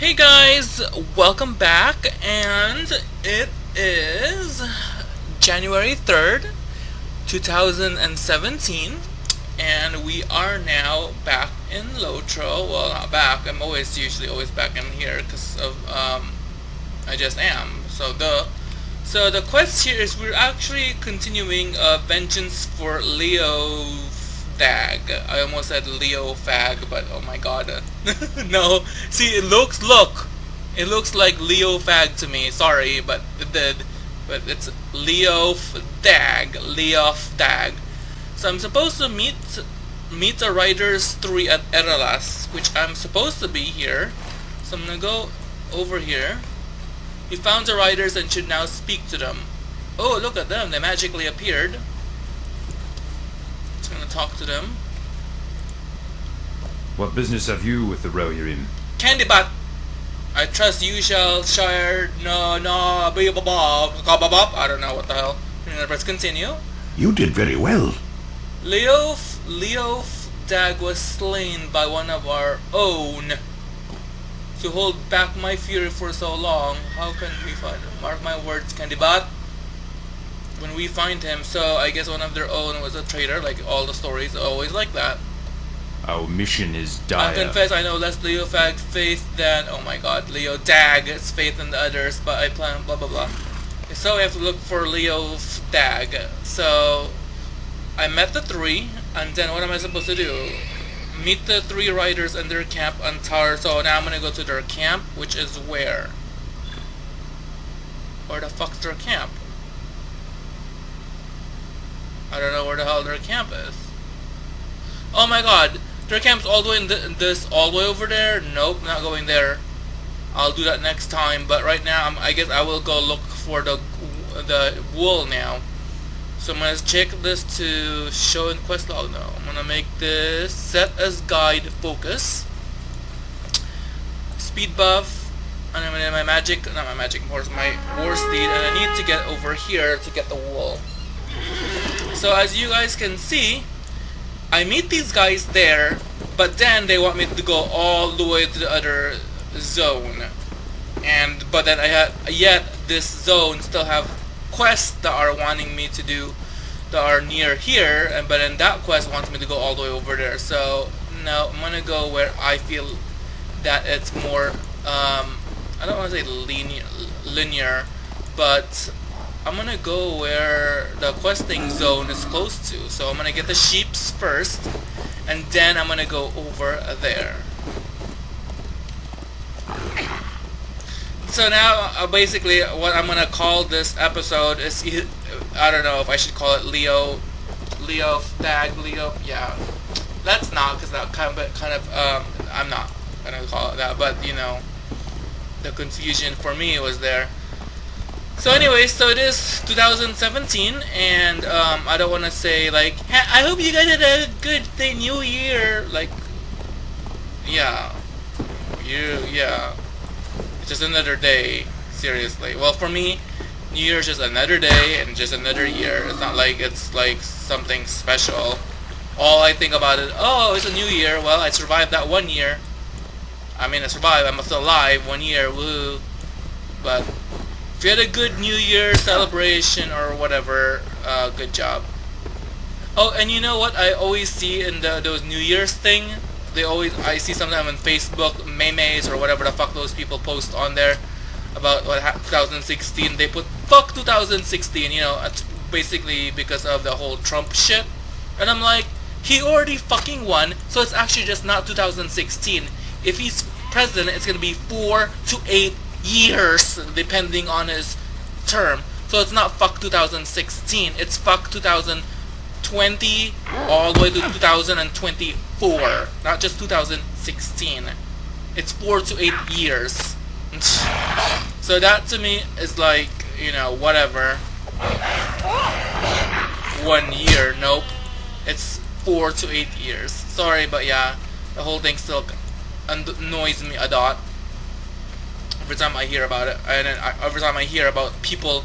Hey guys, welcome back, and it is January 3rd, 2017, and we are now back in Lotro. Well, not back, I'm always usually always back in here because of, um, I just am, so the. So the quest here is we're actually continuing uh, Vengeance for Leo Fag. I almost said Leo Fag, but oh my god. no. See, it looks, look. It looks like Leo Fag to me. Sorry, but it did. But it's Leo Dag. Leo Dag. So I'm supposed to meet meet the Riders 3 at Eralas, which I'm supposed to be here. So I'm gonna go over here. We found the riders and should now speak to them. Oh, look at them. They magically appeared. Just gonna talk to them. What business have you with the Rohirrim? Candybat! I trust you shall share no no be I don't know what the hell. Let's continue. You did very well. Leo Leo Dag was slain by one of our own to hold back my fury for so long, how can we find him? Mark my words, Candybat. When we find him, so I guess one of their own was a traitor, like all the stories always like that. Our mission is dire. I confess I know less Leo Fag faith than, oh my god, Leo Dag is faith than the others, but I plan blah blah blah. So we have to look for Leo Dag. So, I met the three, and then what am I supposed to do? meet the three riders in their camp on Tower. So now I'm gonna go to their camp, which is where? Where the fuck's their camp? I don't know where the hell their camp is. Oh my god, their camp's all the way in th this, all the way over there? Nope, not going there. I'll do that next time, but right now I'm, I guess I will go look for the the wool now. So I'm going to check this to show in quest log now. I'm going to make this set as guide focus. Speed buff. And I'm going to my magic, not my magic horse, my war steed. And I need to get over here to get the wool. So as you guys can see, I meet these guys there, but then they want me to go all the way to the other zone. And but then I had yet this zone still have quests that are wanting me to do that are near here, and but then that quest wants me to go all the way over there. So no, I'm gonna go where I feel that it's more. Um, I don't want to say linear, linear, but I'm gonna go where the questing zone is close to. So I'm gonna get the sheeps first, and then I'm gonna go over there. so now uh, basically what I'm gonna call this episode is I don't know if I should call it Leo Leo Tag Leo yeah that's not because that kind of kind of um, I'm not gonna call it that but you know the confusion for me was there so anyway so it is 2017 and um, I don't want to say like I hope you guys had a good thing, new year like yeah you yeah it's just another day, seriously. Well, for me, New Year's just another day and just another year. It's not like it's like something special. All I think about it, oh, it's a new year. Well, I survived that one year. I mean, I survived. I'm still alive. One year, woo. But if you had a good New Year celebration or whatever, uh, good job. Oh, and you know what I always see in the, those New Year's thing? they always I see sometimes on Facebook memes or whatever the fuck those people post on there about what 2016 they put fuck 2016 you know basically because of the whole Trump shit and I'm like he already fucking won so it's actually just not 2016 if he's president it's gonna be four to eight years depending on his term so it's not fuck 2016 it's fuck 2020 all the way to 2024 not just 2016. It's four to eight years. so that to me is like, you know, whatever. One year, nope. It's four to eight years. Sorry, but yeah, the whole thing still annoys me a lot. Every time I hear about it, and I, every time I hear about people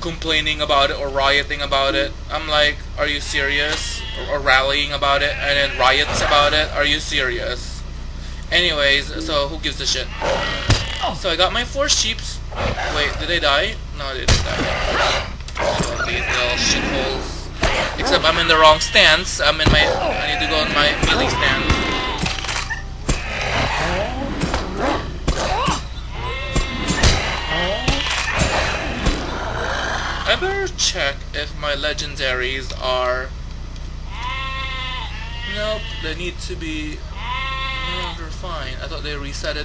complaining about it or rioting about it. I'm like, are you serious? Or, or, rallying about it and then riots about it? Are you serious? Anyways, so who gives a shit? Oh. So I got my four sheeps. Wait, did they die? No, they didn't die. These little shitholes. Except I'm in the wrong stance. I'm in my. I need to go in my melee stance. I better check if my legendaries are. Nope, they need to be. No, they're fine. I thought they resetted.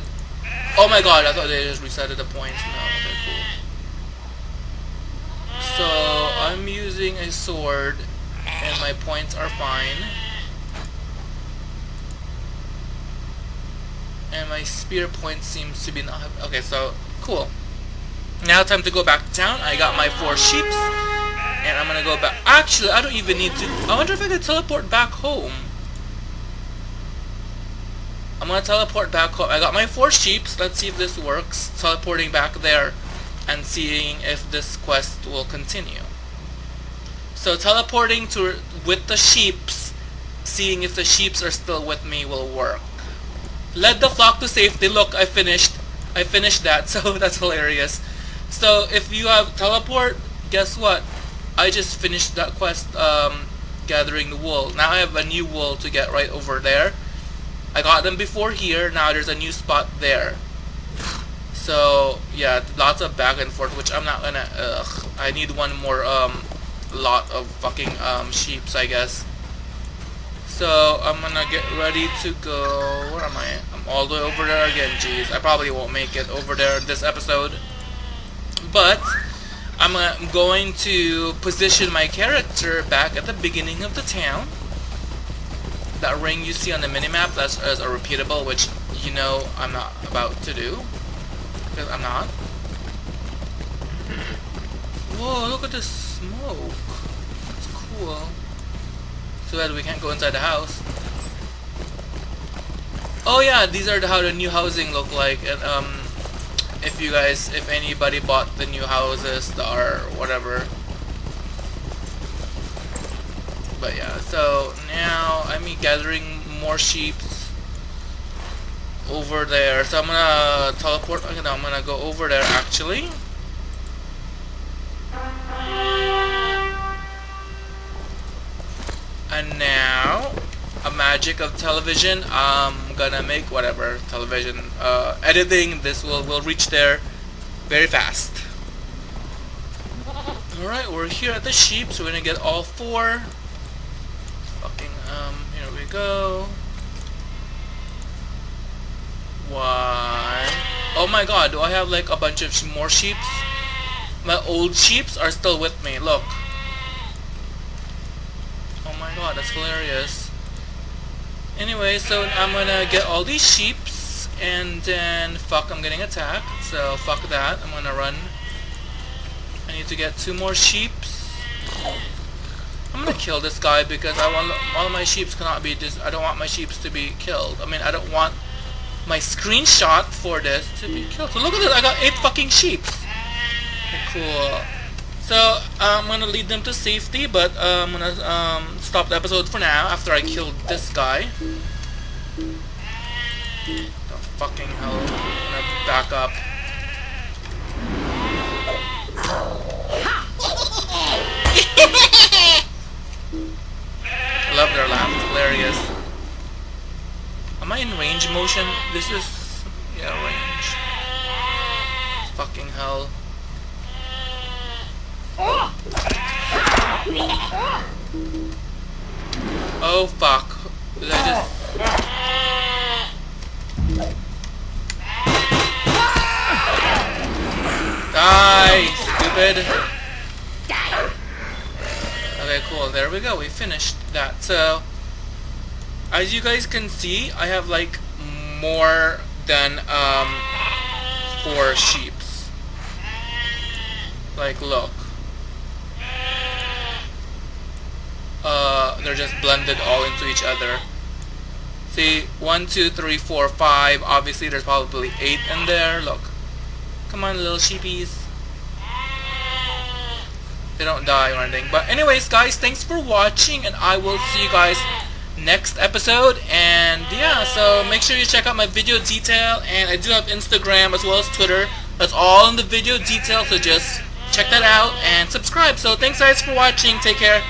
Oh my god, I thought they just resetted the points. No, okay, cool. So, I'm using a sword, and my points are fine. And my spear point seems to be not. Okay, so, cool. Now time to go back to town. I got my four sheeps. And I'm gonna go back. Actually, I don't even need to. I wonder if I could teleport back home. I'm gonna teleport back home. I got my four sheeps. Let's see if this works. Teleporting back there and seeing if this quest will continue. So teleporting to with the sheeps, seeing if the sheeps are still with me will work. Led the flock to safety. Look, I finished. I finished that, so that's hilarious. So if you have teleport, guess what? I just finished that quest um, gathering the wool. Now I have a new wool to get right over there. I got them before here, now there's a new spot there. So yeah, lots of back and forth, which I'm not gonna, ugh. I need one more um, lot of fucking um, sheeps, I guess. So I'm gonna get ready to go, where am I? I'm all the way over there again, jeez. I probably won't make it over there this episode but I'm uh, going to position my character back at the beginning of the town. That ring you see on the minimap, that's as a repeatable, which you know I'm not about to do. Because I'm not. Whoa, look at this smoke. That's cool. Too bad we can't go inside the house. Oh yeah, these are the, how the new housing look like. And um, if you guys, if anybody bought the new houses the, or whatever. But yeah, so now I'm gathering more sheep over there. So I'm gonna teleport. I'm gonna go over there actually. And now magic of television. I'm gonna make whatever television uh, editing. This will will reach there very fast. All right, we're here at the sheep, so we're gonna get all four. Fucking um, here we go. One. Oh my god, do I have like a bunch of more sheeps? My old sheeps are still with me. Look. Oh my god, that's hilarious. Anyway, so I'm gonna get all these sheeps, and then, fuck, I'm getting attacked, so fuck that, I'm gonna run. I need to get two more sheeps. I'm gonna kill this guy because I want all my sheeps cannot be just I don't want my sheeps to be killed. I mean I don't want my screenshot for this to be killed. So look at this, I got eight fucking sheeps. Cool. So uh, I'm gonna lead them to safety, but uh, I'm gonna um, stop the episode for now after I killed this guy. The fucking hell! I'm gonna back up. I love their laugh. Hilarious. Am I in range motion? This is yeah range. Fucking hell. Oh fuck. Did I just... Die, stupid. Okay, cool. There we go. We finished that. So, as you guys can see, I have like more than um, four sheeps. Like, look. Uh, they're just blended all into each other. See, one, two, three, four, five. Obviously, there's probably eight in there. Look. Come on, little sheepies. They don't die or anything. But anyways, guys, thanks for watching, and I will see you guys next episode. And yeah, so make sure you check out my video detail. And I do have Instagram as well as Twitter. That's all in the video detail, so just check that out and subscribe. So thanks guys for watching. Take care.